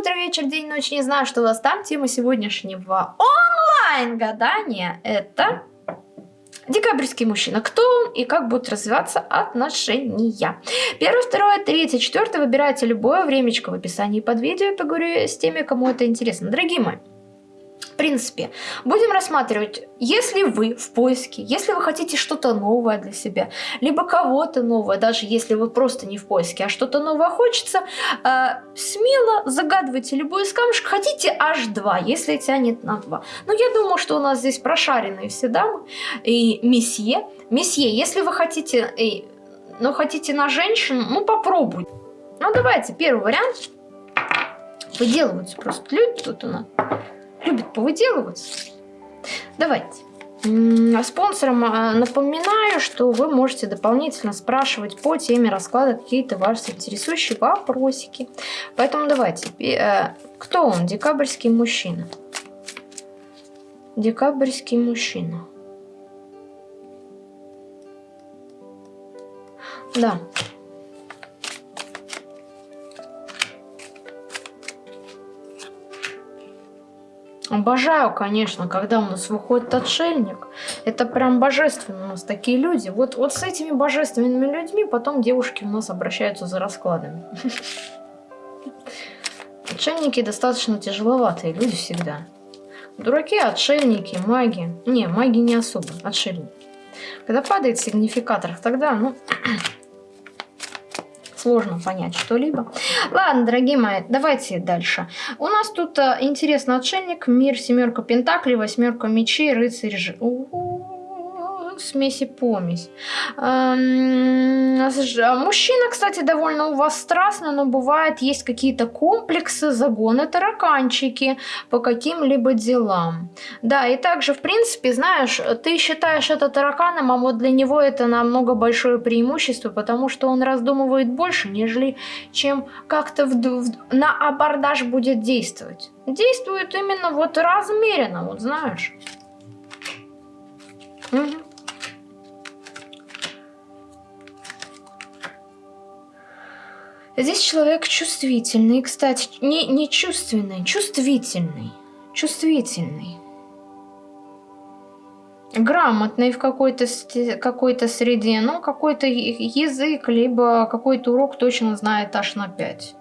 утро, вечер, день, ночь, не знаю, что у вас там. Тема сегодняшнего онлайн-гадания – это Декабрьский мужчина. Кто он и как будут развиваться отношения? Первое, второе, третье, четвертое. Выбирайте любое времечко в описании под видео. Я поговорю с теми, кому это интересно. Дорогие мои, принципе, будем рассматривать, если вы в поиске, если вы хотите что-то новое для себя, либо кого-то новое, даже если вы просто не в поиске, а что-то новое хочется, э, смело загадывайте любой из камушек, хотите аж два, если тянет на два. Но я думаю, что у нас здесь прошаренные все дамы и месье. Месье, если вы хотите, э, ну хотите на женщину, ну попробуйте. Ну давайте, первый вариант. Выделываются просто люди тут у нас любит повыделываться. Давайте. Спонсорам а, напоминаю, что вы можете дополнительно спрашивать по теме расклада какие-то ваши интересующие вопросики. Поэтому давайте. Э, кто он? Декабрьский мужчина. Декабрьский мужчина. Да. Обожаю, конечно, когда у нас выходит отшельник. Это прям божественно у нас такие люди. Вот, вот с этими божественными людьми потом девушки у нас обращаются за раскладами. Отшельники достаточно тяжеловатые люди всегда. Дураки, отшельники, маги. Не, маги не особо, отшельники. Когда падает сигнификатор, тогда, ну, сложно понять что-либо. Ладно, дорогие мои, давайте дальше. У нас тут а, интересный отшельник, мир, семерка пентаклей, восьмерка мечей, рыцарь... Ж смеси-помесь. Мужчина, кстати, довольно у вас страстный, но бывает есть какие-то комплексы, загоны, тараканчики по каким-либо делам. Да, и также, в принципе, знаешь, ты считаешь это тараканом, а вот для него это намного большое преимущество, потому что он раздумывает больше, нежели чем как-то на абордаж будет действовать. Действует именно вот размеренно, вот знаешь. Угу. Здесь человек чувствительный, кстати, не, не чувственный, чувствительный, чувствительный. Грамотный в какой-то какой, среде, ну, какой-то язык, либо какой-то урок точно знает аж на 5.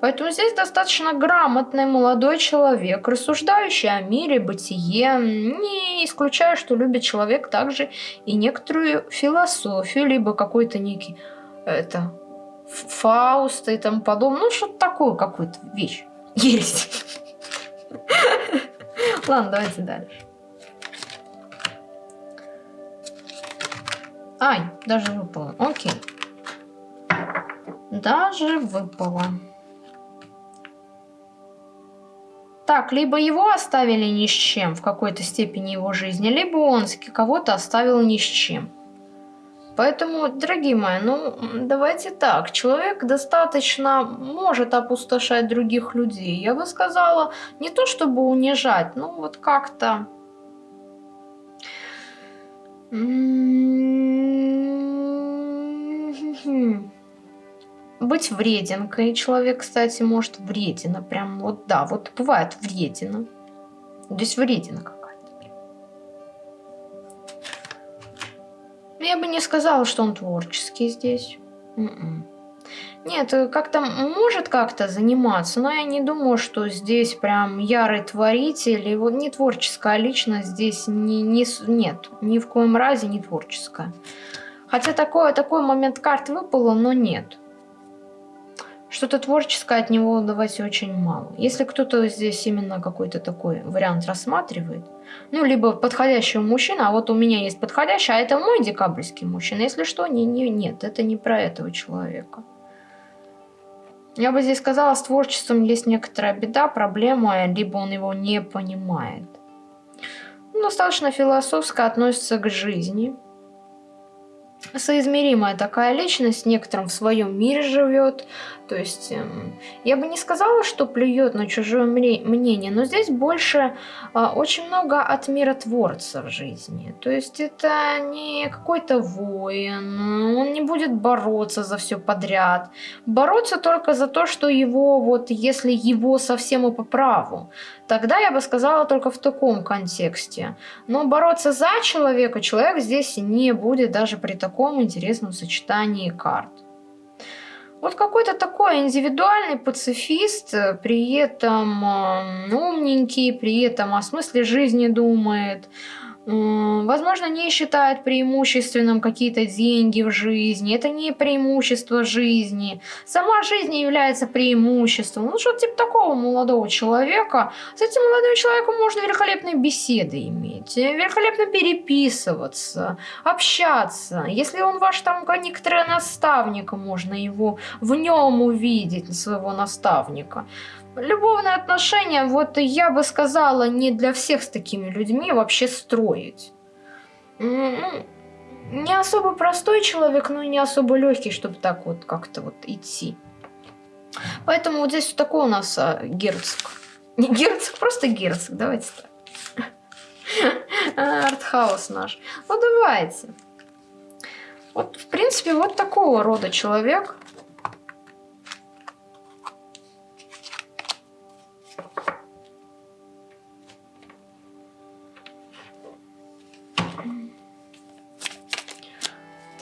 Поэтому здесь достаточно грамотный молодой человек, рассуждающий о мире, бытие, не исключая, что любит человек также и некоторую философию, либо какой-то некий это, Фауста и тому подобное. Ну, что-то такое, какую-то вещь. Есть. Ладно, давайте дальше. Ай, даже выпало. Окей. Даже выпало. Так, либо его оставили ни с чем в какой-то степени его жизни, либо он кого-то оставил ни с чем. Поэтому, дорогие мои, ну давайте так, человек достаточно может опустошать других людей. Я бы сказала, не то чтобы унижать, но вот как-то... Быть вреденкой. Человек, кстати, может вредина. Прям вот, да, вот бывает вредина. Здесь врединка. Я бы не сказала, что он творческий здесь. М м-м. -м. Нет, как-то может как-то заниматься, но я не думаю, что здесь прям ярый творитель. Вот не творческая личность здесь не, не, нет, ни в коем разе не творческая. Хотя такое, такой момент карт выпало, но нет. Что-то творческое от него давайте очень мало. Если кто-то здесь именно какой-то такой вариант рассматривает, ну, либо подходящего мужчина, а вот у меня есть подходящий, а это мой декабрьский мужчина. Если что, не, не, нет, это не про этого человека. Я бы здесь сказала, с творчеством есть некоторая беда, проблема, либо он его не понимает. Он достаточно философско относится к жизни. Соизмеримая такая личность, некоторым в своем мире живет. То есть эм, я бы не сказала, что плюет на чужое мнение, но здесь больше а, очень много от миротворца в жизни. То есть это не какой-то воин, он не будет бороться за все подряд. Бороться только за то, что его, вот если его совсем и по праву. Тогда я бы сказала только в таком контексте. Но бороться за человека человек здесь не будет даже при таком интересном сочетании карт. Вот какой-то такой индивидуальный пацифист, при этом э, умненький, при этом о смысле жизни думает, Возможно, не считает преимущественным какие-то деньги в жизни. Это не преимущество жизни. Сама жизнь является преимуществом. Ну, что типа такого молодого человека. С этим молодым человеком можно великолепные беседы иметь, великолепно переписываться, общаться. Если он ваш там некоторый наставник, можно его в нем увидеть, своего наставника. Любовные отношения, вот я бы сказала, не для всех с такими людьми вообще строить. Не особо простой человек, но и не особо легкий, чтобы так вот как-то вот идти. Поэтому вот здесь вот такой у нас а, герцог. Не герцог, просто герцог, давайте так. Артхаус наш. Ну давайте. Вот, в принципе, вот такого рода человек.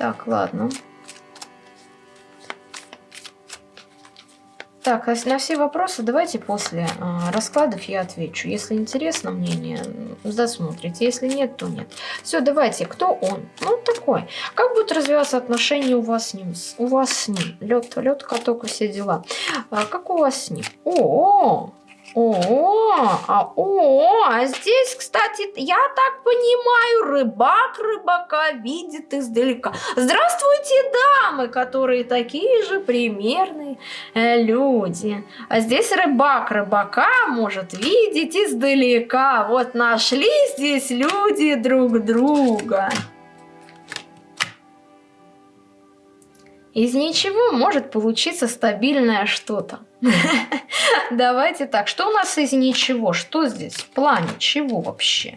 Так, ладно. Так, а на все вопросы давайте после э, раскладов я отвечу. Если интересно мнение, досмотрите. Если нет, то нет. Все, давайте. Кто он? Ну, такой. Как будут развиваться отношения у вас с ним? У вас с ним. Лед, лед, каток и все дела. А, как у вас с ним? О, -о, -о о, а, о, а здесь, кстати, я так понимаю, рыбак рыбака видит издалека. Здравствуйте, дамы, которые такие же примерные э, люди. А здесь рыбак рыбака может видеть издалека. Вот нашли здесь люди друг друга. Из ничего может получиться стабильное что-то. Давайте так, что у нас из ничего? Что здесь? В плане чего вообще?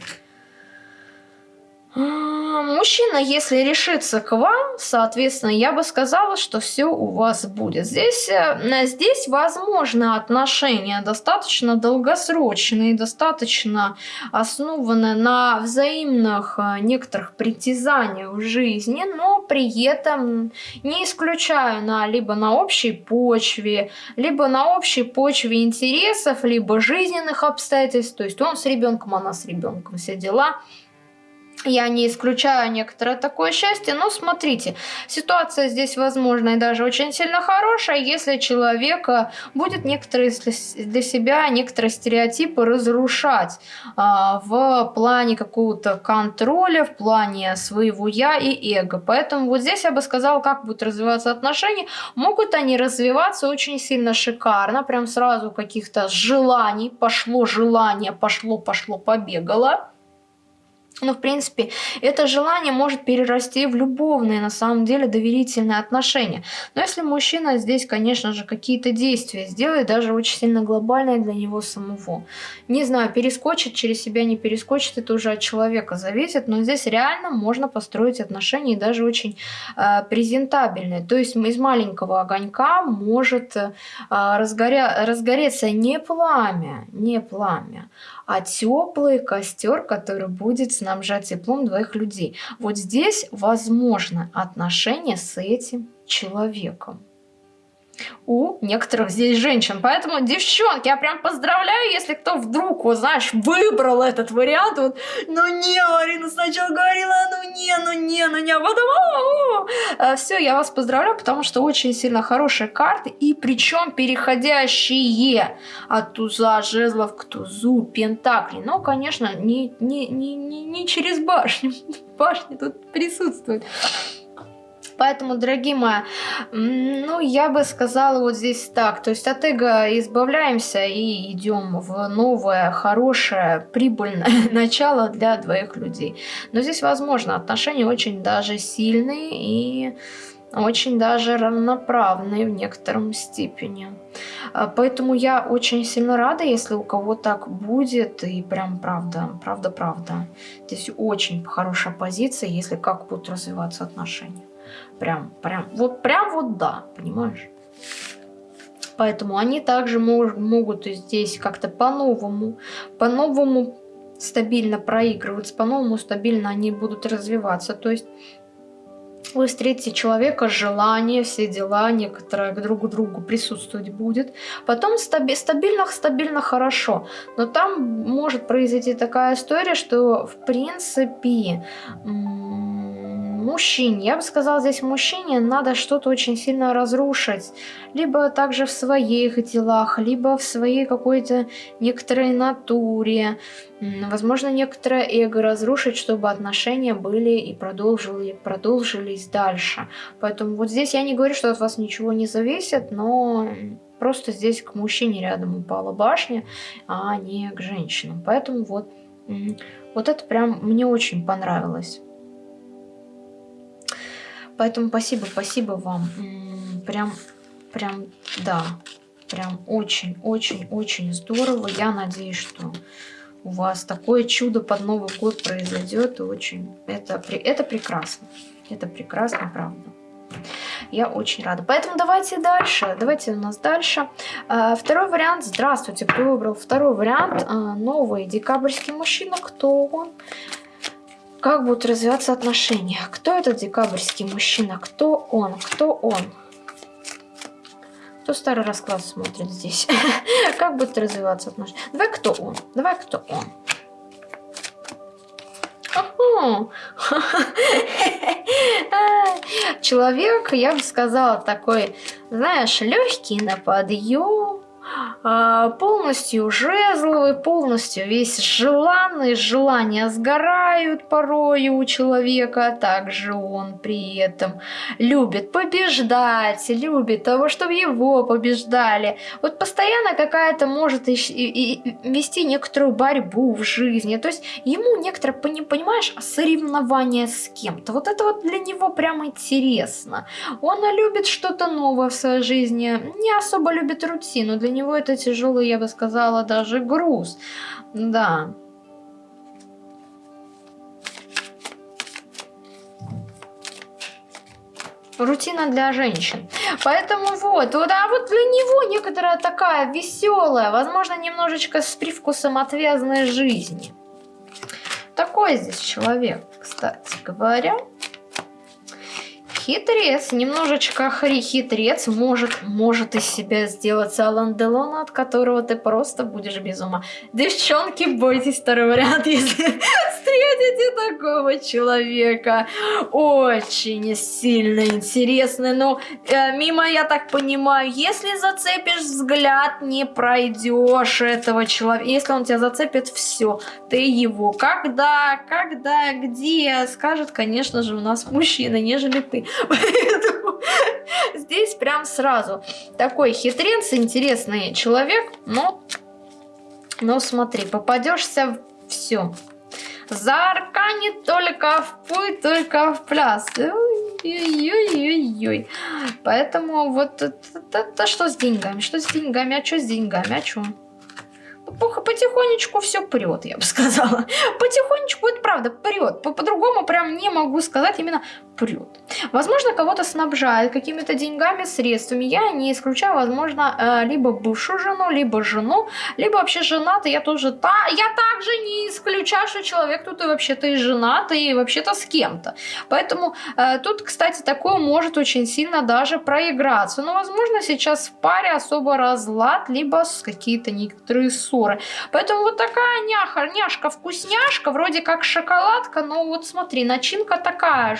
Мужчина, если решится к вам, соответственно, я бы сказала, что все у вас будет. Здесь, э, здесь возможно отношения достаточно долгосрочные, достаточно основаны на взаимных э, некоторых притязаниях в жизни, но при этом не исключаю на либо на общей почве, либо на общей почве интересов, либо жизненных обстоятельств. То есть он с ребенком, она с ребенком, все дела – я не исключаю некоторое такое счастье, но смотрите, ситуация здесь, возможно, и даже очень сильно хорошая, если человек будет некоторые для себя, некоторые стереотипы разрушать а, в плане какого-то контроля, в плане своего я и эго. Поэтому вот здесь я бы сказала, как будут развиваться отношения. Могут они развиваться очень сильно шикарно, прям сразу каких-то желаний, пошло желание, пошло, пошло, побегало но, в принципе, это желание может перерасти в любовные, на самом деле, доверительные отношения. Но если мужчина здесь, конечно же, какие-то действия сделает, даже очень сильно глобальные для него самого. Не знаю, перескочит через себя, не перескочит, это уже от человека зависит, но здесь реально можно построить отношения, даже очень э, презентабельные. То есть из маленького огонька может э, разгоря... разгореться не пламя, не пламя, а теплый костер, который будет снабжать теплом двоих людей. Вот здесь возможно отношения с этим человеком у некоторых здесь женщин. Поэтому, девчонки, я прям поздравляю, если кто вдруг, вот знаешь, выбрал этот вариант. Вот, ну не, Марина сначала говорила, ну не, ну не, ну не, а потом... А, Все, я вас поздравляю, потому что очень сильно хорошие карты, и причем переходящие от туза жезлов к тузу пентаклей. Но, конечно, не, не, не, не, не через башню. Башня тут присутствует. Поэтому, дорогие мои, ну, я бы сказала вот здесь так. То есть от эго избавляемся и идем в новое, хорошее, прибыльное начало для двоих людей. Но здесь, возможно, отношения очень даже сильные и очень даже равноправные в некотором степени. А, поэтому я очень сильно рада, если у кого так будет, и прям правда, правда-правда. Здесь очень хорошая позиция, если как будут развиваться отношения. Прям, прям, вот прям вот да, понимаешь? Поэтому они также мож, могут здесь как-то по-новому, по-новому стабильно проигрываться, по-новому стабильно они будут развиваться. То есть вы встретите человека, желание, все дела, некоторое к другу другу присутствовать будет. Потом стаби стабильно, стабильно хорошо. Но там может произойти такая история, что в принципе мужчине, я бы сказала, здесь мужчине надо что-то очень сильно разрушить. Либо также в своих делах, либо в своей какой-то некоторой натуре. Возможно, некоторое эго разрушить, чтобы отношения были и продолжили, продолжились дальше. Поэтому вот здесь я не говорю, что от вас ничего не зависит, но просто здесь к мужчине рядом упала башня, а не к женщинам. Поэтому вот, вот это прям мне очень понравилось. Поэтому спасибо, спасибо вам. Прям, прям, да, прям очень-очень-очень здорово. Я надеюсь, что у вас такое чудо под Новый год произойдет. И очень, это, это прекрасно. Это прекрасно, правда. Я очень рада. Поэтому давайте дальше. Давайте у нас дальше. А, второй вариант. Здравствуйте, кто выбрал второй вариант? А, новый декабрьский мужчина. Кто он? Как будут развиваться отношения? Кто этот декабрьский мужчина? Кто он? Кто он? Кто старый расклад смотрит здесь? Как будут развиваться отношения? Давай кто он? Давай кто он? Человек, я бы сказала, такой, знаешь, легкий на подъем, а, полностью жезловый, полностью весь желанный, желания сгорают порою у человека, а также он при этом любит побеждать, любит того, чтобы его побеждали. Вот постоянно какая-то может вести некоторую борьбу в жизни, то есть ему некоторое, понимаешь, соревнование с кем-то. Вот это вот для него прям интересно. Он любит что-то новое в своей жизни, не особо любит рутину, для него это тяжелый, я бы сказала, даже груз. Да. Рутина для женщин. Поэтому вот, вот, а вот для него некоторая такая веселая, возможно, немножечко с привкусом отвязной жизни. Такой здесь человек, кстати говоря хитрец, немножечко хитрец может, может из себя сделать Алан Делона, от которого ты просто будешь без ума. Девчонки, бойтесь второй вариант, если встретите такого человека. Очень сильно интересный, но э, мимо, я так понимаю, если зацепишь взгляд, не пройдешь этого человека. Если он тебя зацепит, все, ты его. Когда, когда, где, скажет, конечно же, у нас мужчина, нежели ты. Поэтому здесь прям сразу такой хитрец, интересный человек, но, но смотри, попадешься в все. Заарканит только в путь, только в пляс. Ой-ой-ой-ой. Поэтому вот это, это, это что с деньгами? Что с деньгами? А что с деньгами? А что? Потихонечку все прет, я бы сказала. Потихонечку, это правда, прет. По-другому -по прям не могу сказать, именно прет. Возможно, кого-то снабжает какими-то деньгами, средствами. Я не исключаю, возможно, э, либо бывшую жену, либо жену, либо вообще женатый. Я тоже та, я также не исключаю, что человек тут и вообще-то и женат, и вообще-то с кем-то. Поэтому э, тут, кстати, такое может очень сильно даже проиграться. Но, возможно, сейчас в паре особо разлад, либо какие-то некоторые ссоры. Поэтому вот такая няха, няшка, вкусняшка, вроде как шоколадка, но вот смотри, начинка такая,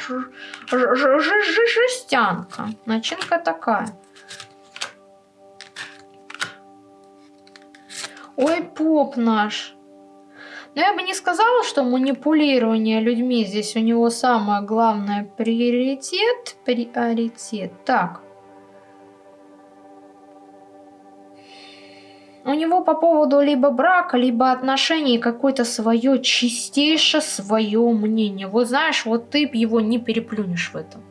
жестянка. Начинка такая. Ой, поп наш. Но я бы не сказала, что манипулирование людьми здесь у него самое главное приоритет. Приоритет. Так. У него по поводу либо брака, либо отношений какое-то свое чистейшее свое мнение. Вот знаешь, вот ты его не переплюнешь в этом.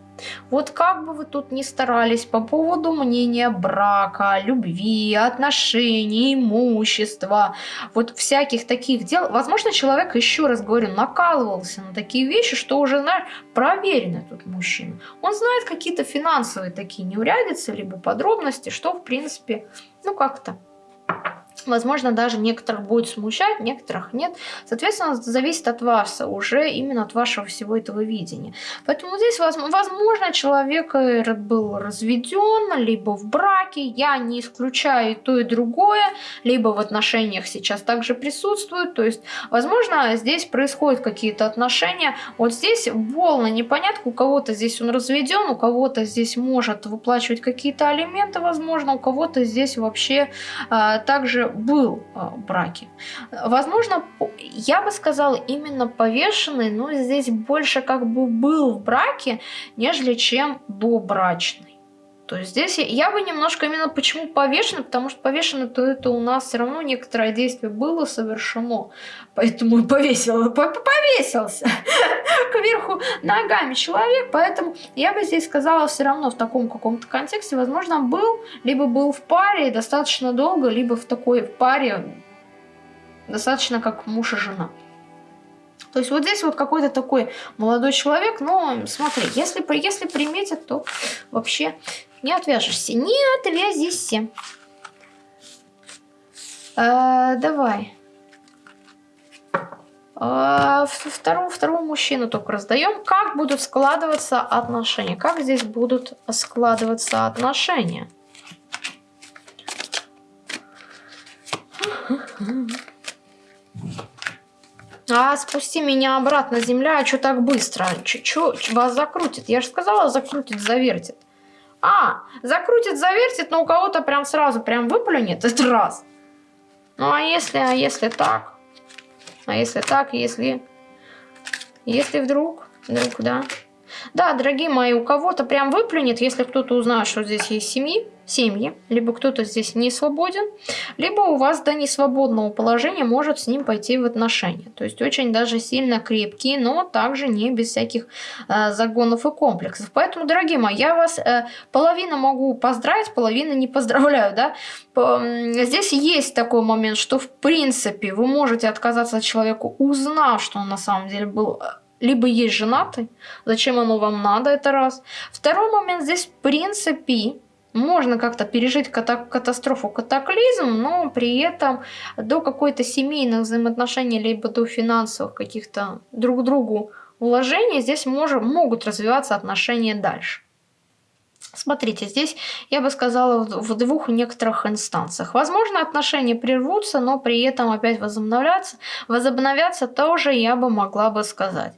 Вот как бы вы тут ни старались по поводу мнения брака, любви, отношений, имущества, вот всяких таких дел, возможно, человек, еще раз говорю, накалывался на такие вещи, что уже, знаешь, проверенный тут мужчина. Он знает какие-то финансовые такие неурядицы, либо подробности, что, в принципе, ну как-то Возможно, даже некоторых будет смущать, некоторых нет. Соответственно, зависит от вас, уже именно от вашего всего этого видения. Поэтому здесь, возможно, человек был разведен, либо в браке. Я не исключаю и то, и другое. Либо в отношениях сейчас также присутствует. То есть, возможно, здесь происходят какие-то отношения. Вот здесь волны непонятка. У кого-то здесь он разведен, у кого-то здесь может выплачивать какие-то алименты, возможно. У кого-то здесь вообще а, также был а, в браке. Возможно, я бы сказала именно повешенный, но здесь больше как бы был в браке, нежели чем добрачный. То есть здесь я бы немножко именно почему повешенный, потому что повешенный, то это у нас все равно некоторое действие было совершено, поэтому и повесил, повесился кверху ногами человек, поэтому я бы здесь сказала все равно в таком каком-то контексте, возможно, был, либо был в паре достаточно долго, либо в такой в паре достаточно как муж и жена. То есть вот здесь вот какой-то такой молодой человек, но смотри, если, если приметят, то вообще не отвяжешься. Не отвязися. А, давай. А, второго, второго мужчину только раздаем. Как будут складываться отношения? Как здесь будут складываться отношения? А, спусти меня обратно, земля, а что так быстро? Чё, вас закрутит? Я же сказала, закрутит, завертит. А, закрутит, завертит, но у кого-то прям сразу прям выплюнет, это раз. Ну, а если, а если так? А если так, если... Если вдруг, вдруг, да. Да, дорогие мои, у кого-то прям выплюнет, если кто-то узнает, что здесь есть семьи, семьи, либо кто-то здесь не свободен, либо у вас до несвободного положения может с ним пойти в отношения. То есть очень даже сильно крепкие, но также не без всяких э, загонов и комплексов. Поэтому, дорогие мои, я вас э, половину могу поздравить, половину не поздравляю, да. Здесь есть такой момент, что в принципе вы можете отказаться от человека, узнав, что он на самом деле был э, либо есть женатый, зачем оно вам надо, это раз. Второй момент здесь, в принципе, можно как-то пережить катастрофу, катаклизм, но при этом до какой-то семейных взаимоотношений, либо до финансовых каких-то друг другу вложений здесь может, могут развиваться отношения дальше. Смотрите, здесь я бы сказала в двух некоторых инстанциях. Возможно, отношения прервутся, но при этом опять возобновляться. Возобновятся тоже я бы могла бы сказать.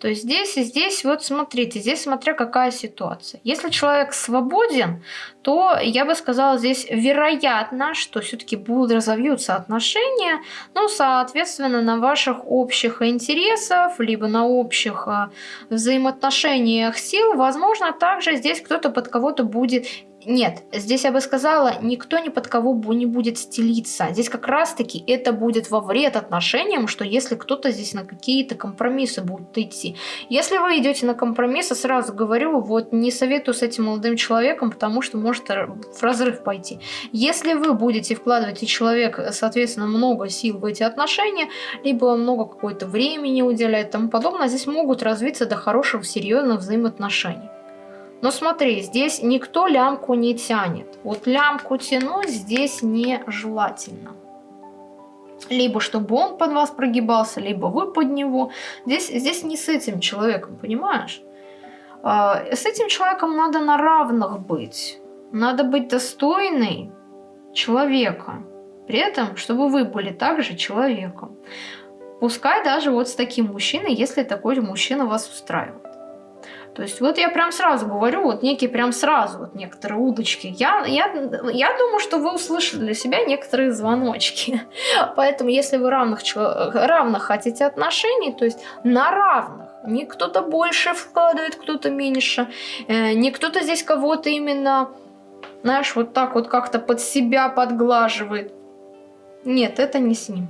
То есть здесь и здесь, вот смотрите, здесь смотря какая ситуация. Если человек свободен, то я бы сказала здесь вероятно, что все-таки будут разовьются отношения, ну, соответственно, на ваших общих интересах, либо на общих э, взаимоотношениях сил, возможно, также здесь кто-то под кого-то будет нет, здесь я бы сказала, никто ни под кого не будет стелиться. Здесь как раз-таки это будет во вред отношениям, что если кто-то здесь на какие-то компромиссы будет идти. Если вы идете на компромиссы, сразу говорю, вот не советую с этим молодым человеком, потому что может в разрыв пойти. Если вы будете вкладывать и человек, соответственно, много сил в эти отношения, либо много какое-то времени уделяет и тому подобное, здесь могут развиться до хороших, серьезных взаимоотношений. Но смотри, здесь никто лямку не тянет. Вот лямку тянуть здесь нежелательно. Либо чтобы он под вас прогибался, либо вы под него. Здесь, здесь не с этим человеком, понимаешь? А, с этим человеком надо на равных быть. Надо быть достойной человека. При этом, чтобы вы были также человеком. Пускай даже вот с таким мужчиной, если такой мужчина вас устраивает. То есть вот я прям сразу говорю, вот некие прям сразу, вот некоторые удочки. Я, я, я думаю, что вы услышали для себя некоторые звоночки. Поэтому если вы равных, равных хотите отношений, то есть на равных, не кто-то больше вкладывает, кто-то меньше, э, не кто-то здесь кого-то именно, знаешь, вот так вот как-то под себя подглаживает. Нет, это не с ним.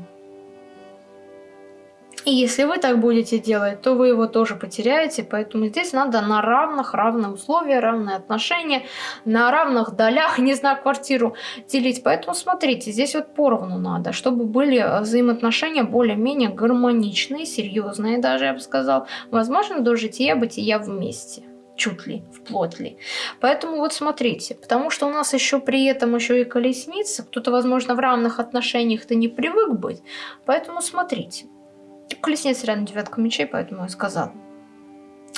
И если вы так будете делать, то вы его тоже потеряете, поэтому здесь надо на равных, равные условия, равные отношения, на равных долях, не знаю, квартиру делить. Поэтому смотрите, здесь вот поровну надо, чтобы были взаимоотношения более-менее гармоничные, серьезные даже, я бы сказал. Возможно, до жития-бытия вместе чуть ли, вплоть ли. Поэтому вот смотрите, потому что у нас еще при этом еще и колесница, кто-то, возможно, в равных отношениях-то не привык быть, поэтому смотрите. Колесница рядом девятка мечей, поэтому я сказал.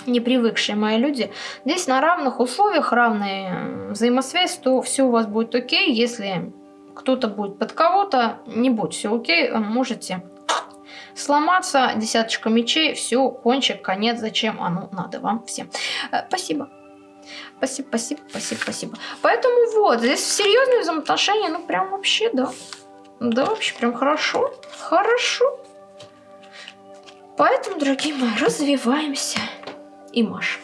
Не привыкшие мои люди. Здесь на равных условиях, равная взаимосвязь, то все у вас будет окей. Если кто-то будет под кого-то, не будет все окей, можете сломаться. Десяточка мечей, все, кончик, конец, зачем оно надо вам всем. Э, спасибо. Спасибо, спасибо, спасибо, спасибо. Поэтому вот, здесь серьезные взаимоотношения, ну прям вообще, да. Да, вообще прям хорошо. Хорошо. Поэтому, дорогие мои, развиваемся и машем.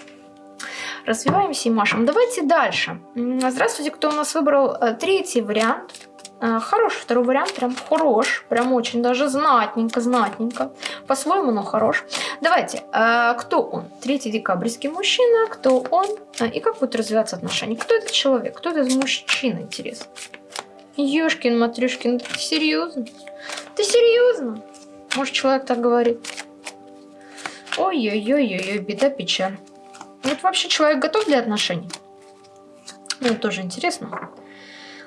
Развиваемся и машем. Давайте дальше. Здравствуйте, кто у нас выбрал э, третий вариант. Э, хороший второй вариант, прям хорош, прям очень даже знатненько, знатненько. По-своему, но хорош. Давайте, э, кто он? Третий декабрьский мужчина, кто он и как будет развиваться отношения? Кто этот человек? Кто этот мужчина, интересно? Ёшкин, Матрюшкин, ты серьезно? Ты серьезно? Может, человек так говорит? Ой-ой-ой-ой, беда, печаль. Вот вообще человек готов для отношений? Ну, тоже интересно.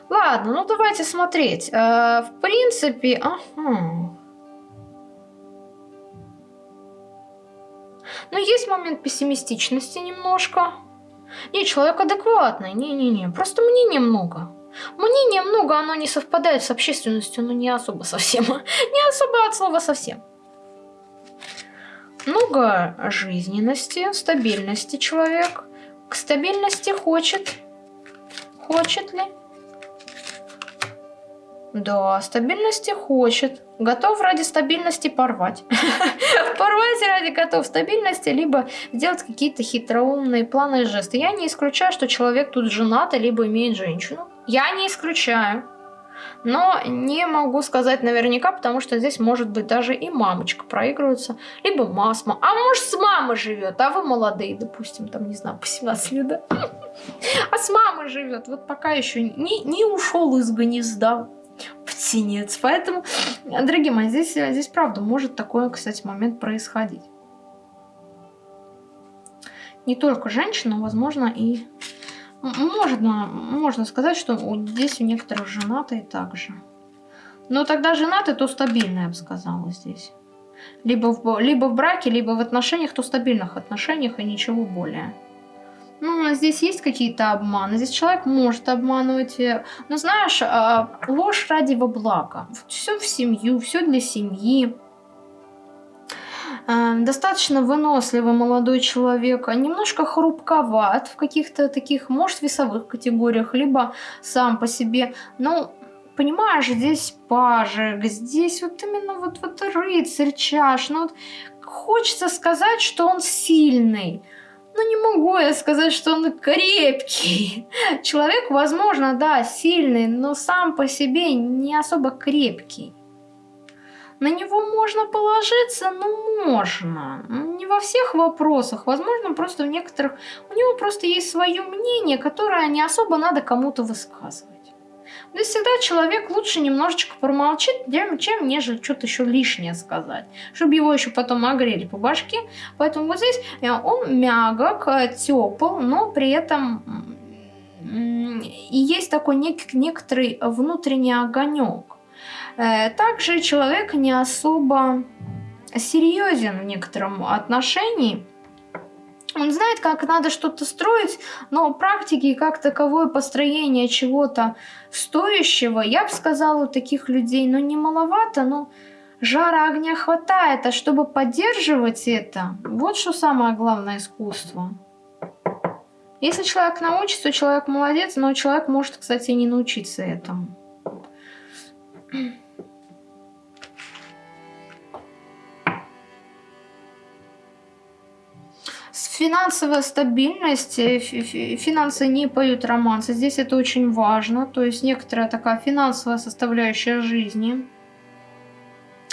Ладно, ну давайте смотреть. Э, в принципе, ага. Но есть момент пессимистичности немножко. Не, человек адекватный. Не-не-не, просто мнения много. Мнения много, оно не совпадает с общественностью, но не особо совсем. не особо от слова совсем много жизненности, стабильности человек. К стабильности хочет. Хочет ли? Да, стабильности хочет. Готов ради стабильности порвать. порвать ради готов стабильности, либо сделать какие-то хитроумные планы и жесты. Я не исключаю, что человек тут женат, либо имеет женщину. Я не исключаю. Но не могу сказать наверняка, потому что здесь может быть даже и мамочка проигрывается, либо масма. А может с мамой живет, а вы молодые, допустим, там, не знаю, по 17 лет, да? А с мамой живет, вот пока еще не, не ушел из гнезда птенец. Поэтому, дорогие мои, здесь, здесь правда может такой, кстати, момент происходить. Не только женщина, возможно, и можно, можно сказать, что здесь у некоторых женатые также. Но тогда женатый, то стабильно, я бы сказала, здесь. Либо в, либо в браке, либо в отношениях, то стабильных отношениях и ничего более. Ну, а здесь есть какие-то обманы. Здесь человек может обманывать. Но знаешь, а, ложь ради во благо. Все в семью, все для семьи. Эм, достаточно выносливый молодой человек, а немножко хрупковат в каких-то таких, может, весовых категориях, либо сам по себе. Ну, понимаешь, здесь пажик, здесь вот именно вот, вот рыцарь чаш. Ну, вот хочется сказать, что он сильный. Но не могу я сказать, что он крепкий. Человек, возможно, да, сильный, но сам по себе не особо крепкий. На него можно положиться, ну можно. Не во всех вопросах. Возможно, просто в некоторых... У него просто есть свое мнение, которое не особо надо кому-то высказывать. То всегда человек лучше немножечко промолчит, чем нежели что-то еще лишнее сказать. Чтобы его еще потом огрели по башке. Поэтому вот здесь э, он мягок, э, тепл, но при этом и есть такой нек некоторый внутренний огонек. Э, также человек не особо серьезен в некотором отношении. Он знает, как надо что-то строить, но практики как таковое построение чего-то стоящего, я бы сказала, у таких людей, ну, не маловато, но жара огня хватает, а чтобы поддерживать это, вот что самое главное искусство. Если человек научится, человек молодец, но человек может, кстати, не научиться этому. Финансовая стабильность, э, финансы не поют романсы, здесь это очень важно, то есть некоторая такая финансовая составляющая жизни,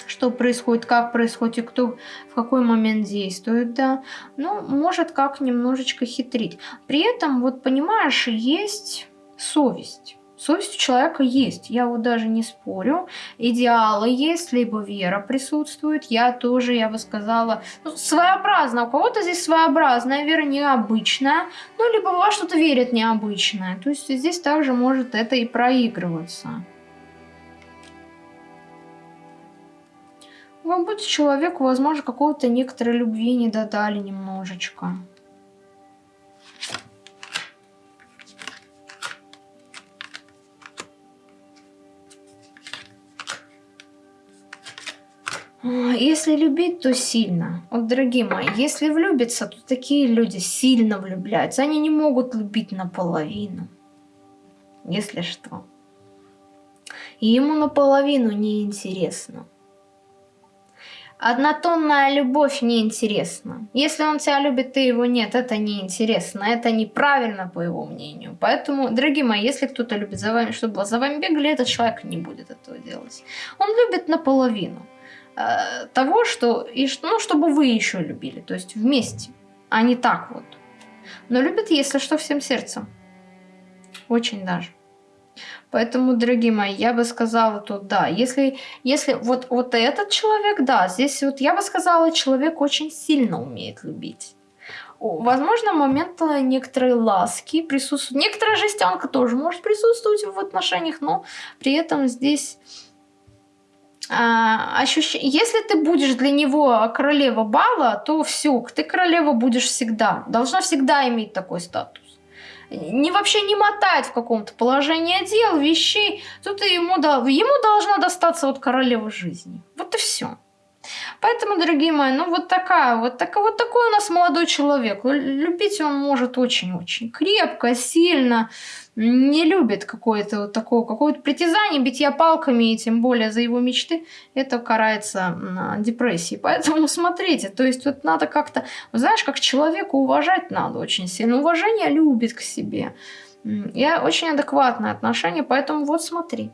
что происходит, как происходит и кто в какой момент действует, да, ну, может как немножечко хитрить. При этом, вот понимаешь, есть совесть. Совесть у человека есть, я вот даже не спорю. Идеалы есть, либо вера присутствует. Я тоже, я бы сказала, ну, своеобразно. У кого-то здесь своеобразная вера необычная, ну, либо во что-то верят необычное. То есть здесь также может это и проигрываться. Вы будете человеку, возможно, какого-то некоторой любви не додали немножечко. Если любить, то сильно. Вот, дорогие мои, если влюбиться, то такие люди сильно влюбляются. Они не могут любить наполовину. Если что. И ему наполовину неинтересно. Однотонная любовь неинтересна. Если он тебя любит, ты его нет, это неинтересно. Это неправильно, по его мнению. Поэтому, дорогие мои, если кто-то любит за вами, чтобы за вами бегали, этот человек не будет этого делать. Он любит наполовину. Э, того, что, и, ну, чтобы вы еще любили, то есть вместе, а не так вот. Но любит, если что, всем сердцем. Очень даже. Поэтому, дорогие мои, я бы сказала тут, да, если, если вот, вот этот человек, да, здесь вот я бы сказала, человек очень сильно умеет любить. Возможно, момент некоторой ласки присутствует. Некоторая жестянка тоже может присутствовать в отношениях, но при этом здесь а, ощущ... Если ты будешь для него королева бала, то все, ты королева будешь всегда. Должна всегда иметь такой статус. Не вообще не мотает в каком-то положении дел, вещей. Тут ему, ему должна достаться вот королева жизни. Вот и все. Поэтому, дорогие мои, ну вот такая, вот, так, вот такой у нас молодой человек. Любить он может очень-очень крепко, сильно. Не любит какое-то вот такое, какое-то притязание, битья палками, и тем более за его мечты, это карается депрессией. Поэтому смотрите, то есть вот надо как-то, знаешь, как человека уважать надо очень сильно. Уважение любит к себе. Я очень адекватное отношение, поэтому вот смотри.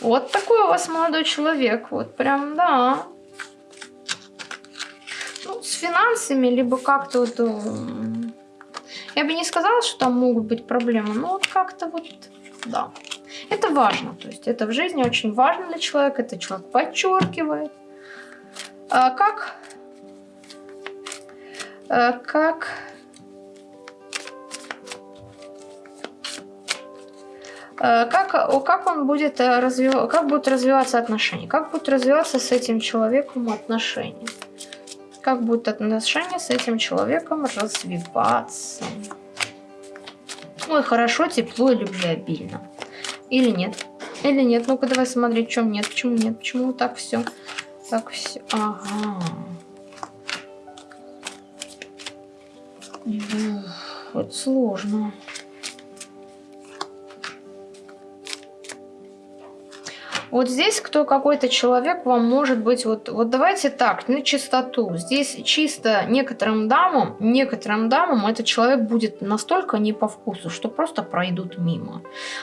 Вот такой у вас молодой человек. Вот прям, да. Ну, с финансами, либо как-то вот... Э, я бы не сказала, что там могут быть проблемы, но вот как-то вот, да. Это важно, то есть это в жизни очень важно для человека, это человек подчеркивает. А как... А как как, как он будет э, развиваться, как будут развиваться отношения, как будут развиваться с этим человеком отношения, как будут отношения с этим человеком развиваться. Ой, хорошо, тепло и любвеобильно. Или нет? Или нет? Ну-ка давай смотреть, чем нет, почему нет, почему так все, так все, ага. Вот сложно. Вот здесь кто какой-то человек вам может быть, вот, вот давайте так, на чистоту. Здесь чисто некоторым дамам, некоторым дамам этот человек будет настолько не по вкусу, что просто пройдут мимо.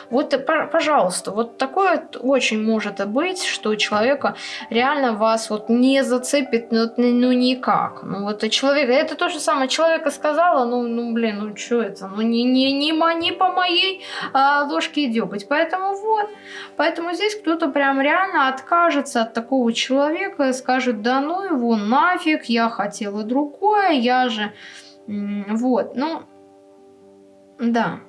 Вот, пожалуйста, вот такое очень может быть, что человека реально вас вот не зацепит, ну, ну никак. Ну вот человек, это то же самое, человека сказала, ну, ну блин, ну что это, ну не, не, не, не по моей а, ложке деготь. Поэтому вот, поэтому здесь кто-то прям реально откажется от такого человека скажет, да ну его нафиг, я хотела другое, я же... Вот, ну, да.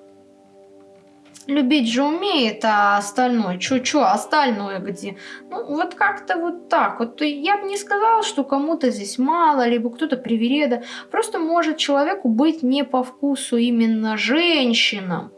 Любить же умеет, а остальное, чё-чё, остальное где? Ну, вот как-то вот так. Вот я бы не сказала, что кому-то здесь мало, либо кто-то привереда. Просто может человеку быть не по вкусу именно женщинам.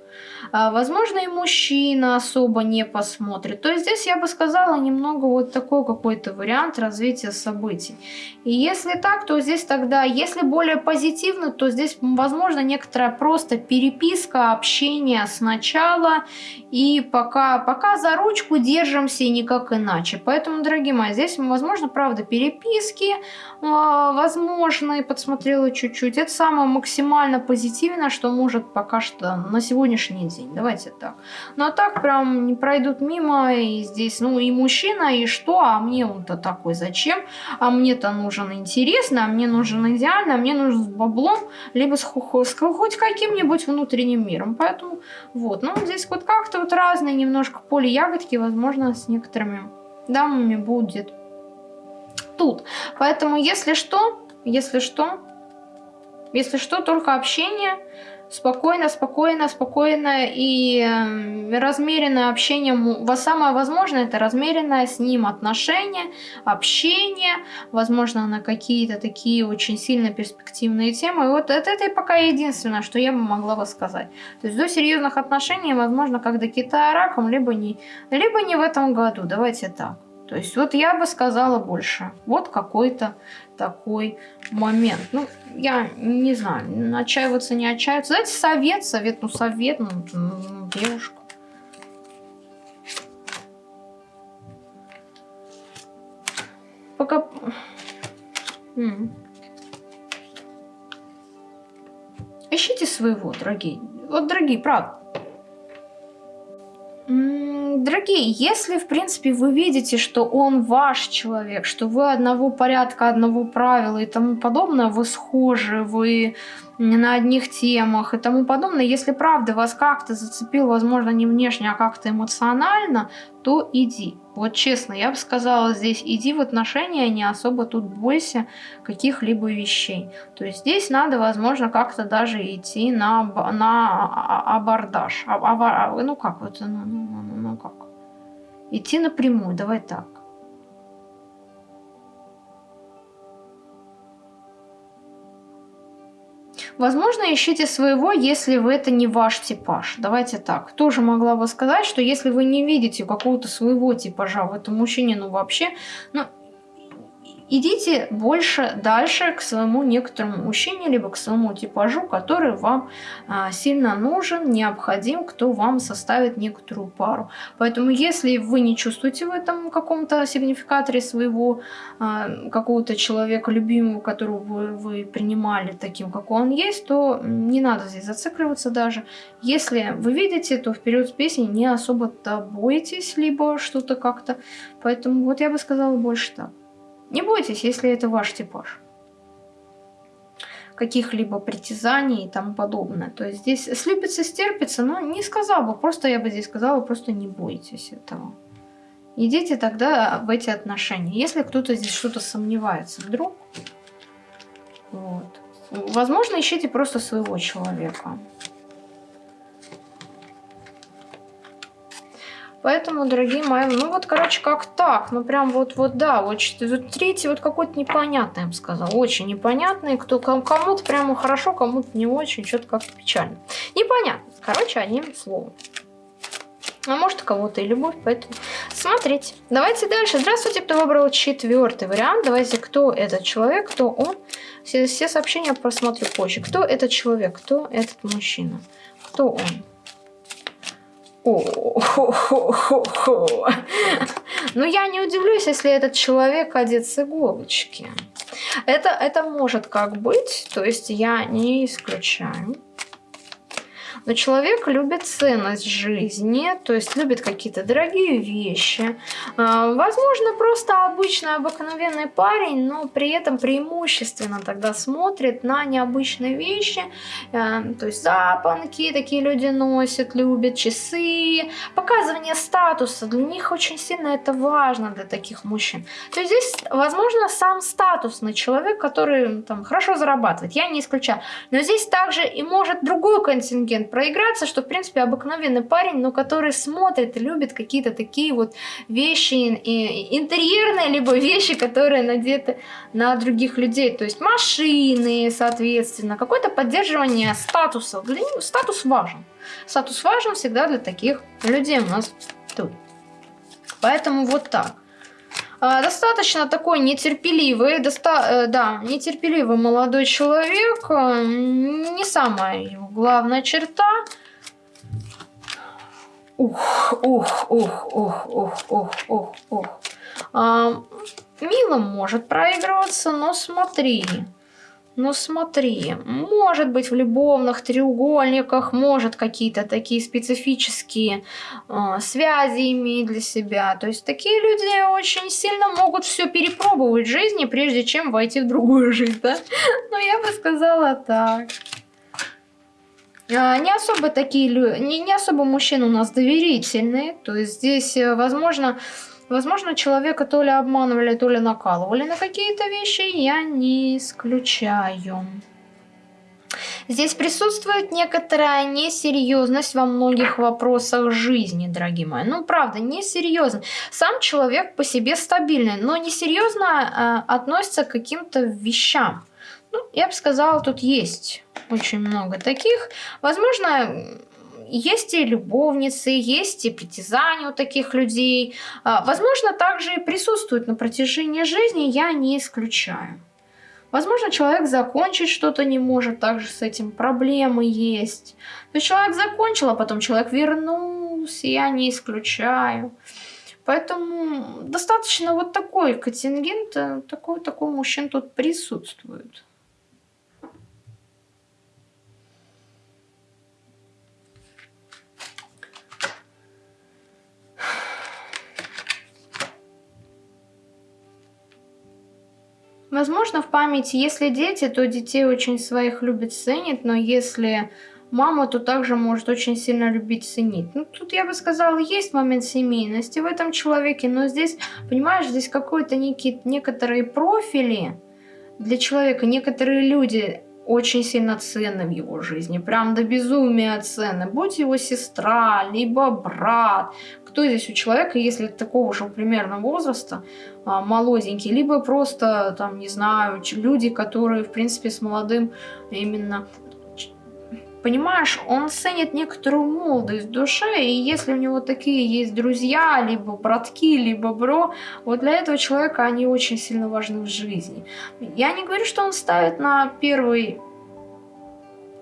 А, возможно, и мужчина особо не посмотрит. То есть здесь я бы сказала немного вот такой какой-то вариант развития событий. И если так, то здесь тогда, если более позитивно, то здесь, возможно, некоторая просто переписка, общение сначала и пока, пока за ручку держимся и никак иначе. Поэтому, дорогие мои, здесь, возможно, правда, переписки, а, возможно, и подсмотрела чуть-чуть. Это самое максимально позитивное, что может пока что на сегодняшний день. Давайте так. Ну, а так прям не пройдут мимо, и здесь, ну, и мужчина, и что, а мне он-то такой, зачем? А мне-то нужен интересно, а мне нужен идеально, а мне нужен с баблом, либо с, с хоть каким-нибудь внутренним миром. Поэтому, вот, ну, здесь вот как-то вот разные немножко поле ягодки, возможно, с некоторыми дамами будет тут. Поэтому, если что, если что, если что, только общение, спокойно, спокойно, спокойно и э, размеренное общение. Самое возможное это размеренное с ним отношение, общение, возможно, на какие-то такие очень сильно перспективные темы. И вот это, это пока единственное, что я бы могла бы сказать. То есть до серьезных отношений, возможно, как до Китая раком, либо не, либо не в этом году. Давайте так. То есть вот я бы сказала больше. Вот какой-то такой момент. Ну, я не знаю, отчаиваться, не отчаиваться. Знаете, совет, совет, ну совет, ну, ну девушка. Пока... М Ищите своего, дорогие. Вот, дорогие, правда. Если, в принципе, вы видите, что он ваш человек, что вы одного порядка, одного правила и тому подобное, вы схожи, вы на одних темах и тому подобное, если правда вас как-то зацепил, возможно, не внешне, а как-то эмоционально, то иди. Вот честно, я бы сказала здесь, иди в отношения, не особо тут бойся каких-либо вещей. То есть здесь надо, возможно, как-то даже идти на, на абордаж. А, а, ну как вот, ну, ну, ну, ну как? Идти напрямую, давай так. Возможно, ищите своего, если вы это не ваш типаж. Давайте так. Тоже могла бы сказать, что если вы не видите какого-то своего типажа в этом мужчине, ну вообще, ну идите больше дальше к своему некоторому мужчине, либо к своему типажу, который вам а, сильно нужен, необходим, кто вам составит некоторую пару. Поэтому если вы не чувствуете в этом каком-то сигнификаторе своего а, какого-то человека любимого, которого вы, вы принимали таким, как он есть, то не надо здесь зацикливаться даже. Если вы видите, то вперед с песней не особо-то бойтесь, либо что-то как-то. Поэтому вот я бы сказала больше так. Не бойтесь, если это ваш типаж каких-либо притязаний и тому подобное. То есть здесь слюбится, стерпится, но не сказал бы, просто я бы здесь сказала, просто не бойтесь этого. Идите тогда в эти отношения. Если кто-то здесь что-то сомневается вдруг, вот. Возможно, ищите просто своего человека. Поэтому, дорогие мои, ну вот, короче, как так. Ну прям вот-вот, да, вот, вот третий вот какой-то непонятный, я бы сказала. Очень непонятный. Кто, кому-то прямо хорошо, кому-то не очень. Что-то как-то печально. Непонятно. Короче, одним словом. А может, у кого-то и любовь, поэтому смотрите. Давайте дальше. Здравствуйте, кто выбрал четвертый вариант. Давайте, кто этот человек, кто он. Все, все сообщения просмотрю позже. Кто этот человек, кто этот мужчина, кто он. Ну, я не удивлюсь, если этот человек одет с иголочки. Это, это может как быть, то есть я не исключаю. Но человек любит ценность жизни, то есть любит какие-то дорогие вещи. А, возможно, просто обычный обыкновенный парень, но при этом преимущественно тогда смотрит на необычные вещи. А, то есть запонки такие люди носят, любят часы, показывание статуса. Для них очень сильно это важно, для таких мужчин. То есть здесь, возможно, сам статус статусный человек, который там хорошо зарабатывает. Я не исключаю. Но здесь также и может другой контингент проиграться, что, в принципе, обыкновенный парень, но который смотрит и любит какие-то такие вот вещи интерьерные, либо вещи, которые надеты на других людей. То есть машины, соответственно, какое-то поддерживание статуса. Для него статус важен. Статус важен всегда для таких людей у нас тут. Поэтому вот так. А, достаточно такой нетерпеливый, доста э, да, нетерпеливый молодой человек. Э, не самая его главная черта. Ух, ух, ух, ух, ух, ух, ух, ух. А, мило может проигрываться, но смотри. Ну смотри, может быть в любовных треугольниках, может какие-то такие специфические э, связи иметь для себя. То есть такие люди очень сильно могут все перепробовать в жизни, прежде чем войти в другую жизнь, да? Ну я бы сказала так. А, не особо такие не, не особо мужчины у нас доверительные. То есть здесь, э, возможно, человека то ли обманывали, то ли накалывали на какие-то вещи, я не исключаю. Здесь присутствует некоторая несерьезность во многих вопросах жизни, дорогие мои. Ну, правда, несерьезно. Сам человек по себе стабильный, но несерьезно э, относится к каким-то вещам. Ну, я бы сказала, тут есть очень много таких. Возможно, есть и любовницы, есть и притязания у таких людей. А, возможно, также и присутствуют на протяжении жизни, я не исключаю. Возможно, человек закончить что-то не может, также с этим проблемы есть. То есть человек закончил, а потом человек вернулся, я не исключаю. Поэтому достаточно вот такой контингент, э, такой, такой мужчин тут присутствует. Возможно, в памяти, если дети, то детей очень своих любит, ценит, но если мама, то также может очень сильно любить, ценить. Ну, тут я бы сказала, есть момент семейности в этом человеке, но здесь, понимаешь, здесь какой-то некий, некоторые профили для человека, некоторые люди очень сильно ценны в его жизни, прям до безумия ценны. Будь его сестра, либо брат, кто здесь у человека, если такого же примерно возраста, а, молоденький, либо просто, там, не знаю, люди, которые, в принципе, с молодым именно понимаешь, он ценит некоторую молодость в душе, и если у него такие есть друзья, либо братки, либо бро, вот для этого человека они очень сильно важны в жизни. Я не говорю, что он ставит на первый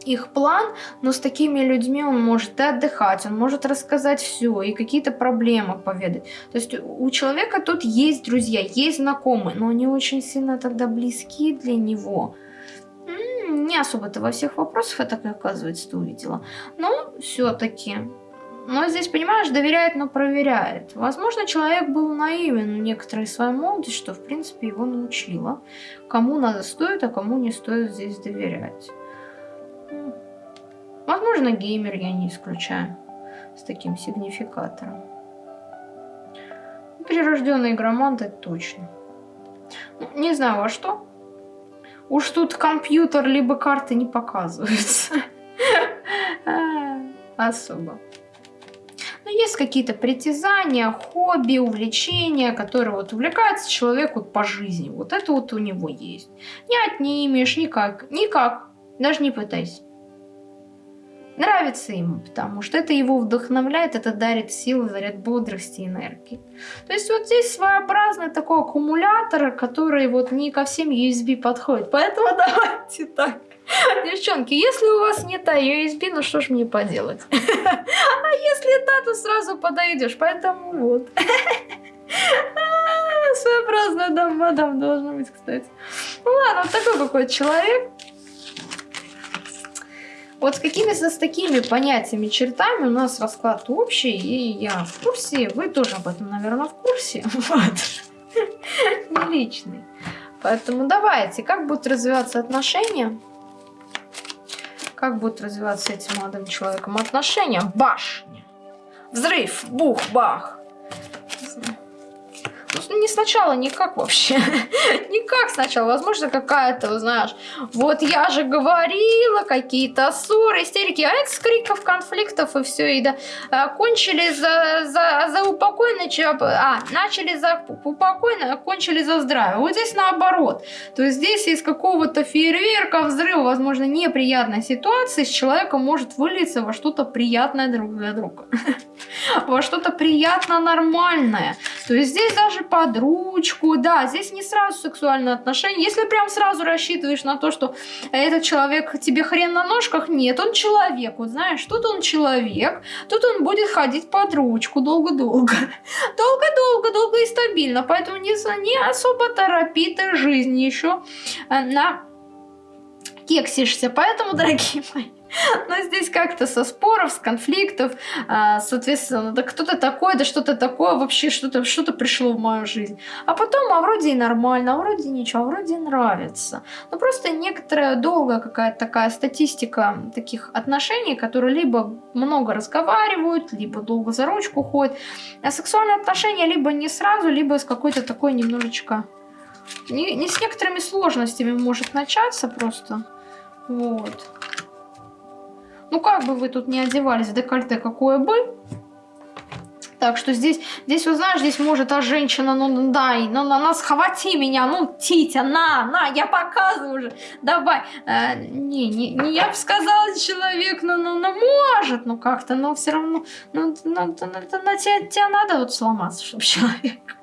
их план, но с такими людьми он может и отдыхать, он может рассказать все и какие-то проблемы поведать. То есть у человека тут есть друзья, есть знакомые, но они очень сильно тогда близки для него. Не особо-то во всех вопросах, так и оказывается, ты увидела. Но все-таки но здесь, понимаешь, доверяет, но проверяет. Возможно, человек был наивен в некоторой своей молодости, что, в принципе, его научило. Кому надо стоит, а кому не стоит здесь доверять. Возможно, геймер я не исключаю с таким сигнификатором. Прирожденный игромант это точно. Ну, не знаю во что. Уж тут компьютер либо карты не показываются. Особо. Но есть какие-то притязания, хобби, увлечения, которые вот увлекается человек вот по жизни. Вот это вот у него есть. Не отнимешь никак, никак. Даже не пытайся нравится ему, потому что это его вдохновляет, это дарит силы, заряд бодрости, энергии. То есть вот здесь своеобразный такой аккумулятор, который вот не ко всем USB подходит. Поэтому давайте так. Девчонки, если у вас не та USB, ну что ж мне поделать? А если та, то сразу подойдешь, поэтому вот. Своеобразная дам мадам должна быть, кстати. Ну ладно, вот такой какой человек. Вот с какими-то с такими понятиями, чертами у нас расклад общий, и я в курсе, вы тоже об этом, наверное, в курсе. Вот. Не личный. Поэтому давайте, как будут развиваться отношения? Как будут развиваться этим молодым человеком отношения? Башня. Взрыв, бух, бах. Ну, не сначала, никак вообще. никак сначала. Возможно, какая-то, знаешь, вот я же говорила, какие-то ссоры, истерики. А это с криков, конфликтов и все. И да, а, кончили за, за, за упокойно, а, начали за упокойно, а кончили за здравие. Вот здесь наоборот. То есть здесь из какого-то фейерверка, взрыва, возможно, неприятной ситуации с человеком может вылиться во что-то приятное друг для друга. во что-то приятно нормальное. То есть здесь даже под ручку, да, здесь не сразу сексуальные отношения. Если прям сразу рассчитываешь на то, что этот человек тебе хрен на ножках, нет, он человек. Вот знаешь, тут он человек, тут он будет ходить под ручку долго-долго. Долго-долго, долго и стабильно. Поэтому не, не особо торопи ты жизнь еще э, на кексишься. Поэтому, дорогие мои, но здесь как-то со споров, с конфликтов, а, соответственно, да кто то такой, да что-то такое, вообще что-то что, -то, пришло в мою жизнь. А потом, а вроде и нормально, а вроде ничего, а вроде нравится. Но просто некоторая долгая какая-то такая статистика таких отношений, которые либо много разговаривают, либо долго за ручку ходят. А сексуальные отношения либо не сразу, либо с какой-то такой немножечко... Не, не с некоторыми сложностями может начаться просто. Вот. Ну, как бы вы тут не одевались декольте, какое бы. Так что здесь, здесь, вот знаешь, здесь может а женщина, ну дай, ну на нас хвати меня, ну Титя, на, на, я показываю уже, давай. Э, не, не, не, я бы сказала, человек, ну, ну, ну может, ну как-то, но все равно, ну, ну, ну, ну на тебя, тебя надо вот сломаться, чтобы человек.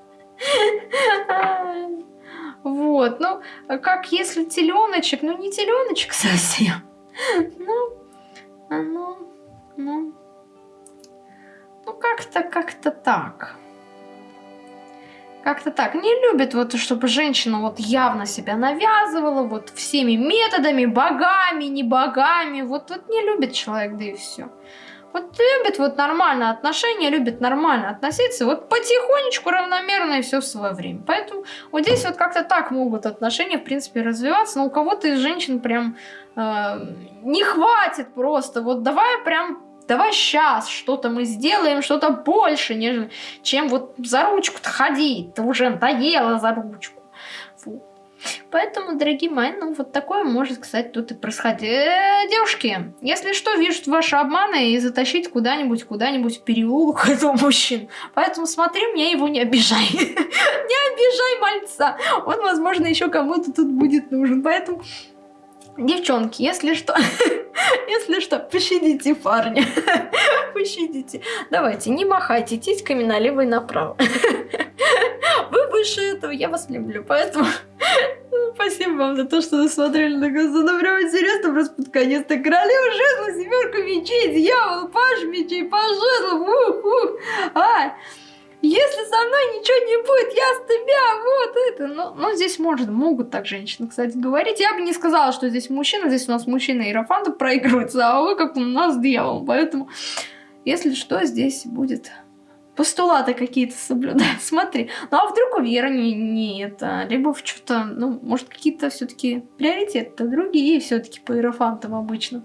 Вот, ну, как если теленочек, ну не теленочек совсем, ну, ну, ну, ну как-то, как-то так. Как-то так. Не любит вот, чтобы женщина вот явно себя навязывала, вот всеми методами, богами, не богами. Вот, вот не любит человек, да и все. Вот любит вот нормальное отношение, любит нормально относиться, вот потихонечку, равномерно и все в свое время. Поэтому вот здесь вот как-то так могут отношения, в принципе, развиваться, но у кого-то из женщин прям э, не хватит просто, вот давай прям давай сейчас что-то мы сделаем, что-то больше, нежели, чем вот за ручку-то ходить, ты уже надоело за ручку. Фу. Поэтому, дорогие мои, ну вот такое может, кстати, тут и происходить. Э, девушки, если что, вижу ваши обманы и затащить куда-нибудь, куда-нибудь в переулок этого мужчин. Поэтому смотри, меня его не обижай. Не обижай мальца. Он, возможно, еще кому-то тут будет нужен. Поэтому, девчонки, если что, если что, пощадите парня. Пощадите. Давайте, не махайте титьками налево и направо. Вы выше этого, я вас люблю, поэтому спасибо вам за то, что досмотрели до конца. Ну, прям интересно, просто под конец-то королева жезла, семерка мечей, дьявол, паш мечей, по жезлам, ух, ух, а, если со мной ничего не будет, я с тебя, вот это. Ну, ну здесь может, могут так женщины, кстати, говорить. Я бы не сказала, что здесь мужчина, здесь у нас мужчина Иерофанта проигрывается, а вы как у нас дьявол. Поэтому, если что, здесь будет постулаты какие-то соблюдать. Смотри, ну а вдруг у Веры не, не это, либо в что-то, ну, может, какие-то все-таки приоритеты другие все-таки по иерофантам обычно.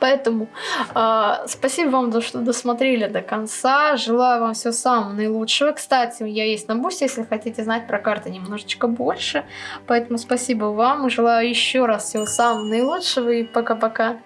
Поэтому э, спасибо вам, за что досмотрели до конца. Желаю вам всего самого наилучшего. Кстати, я есть на бусте, если хотите знать про карты немножечко больше. Поэтому спасибо вам. Желаю еще раз всего самого наилучшего и пока-пока.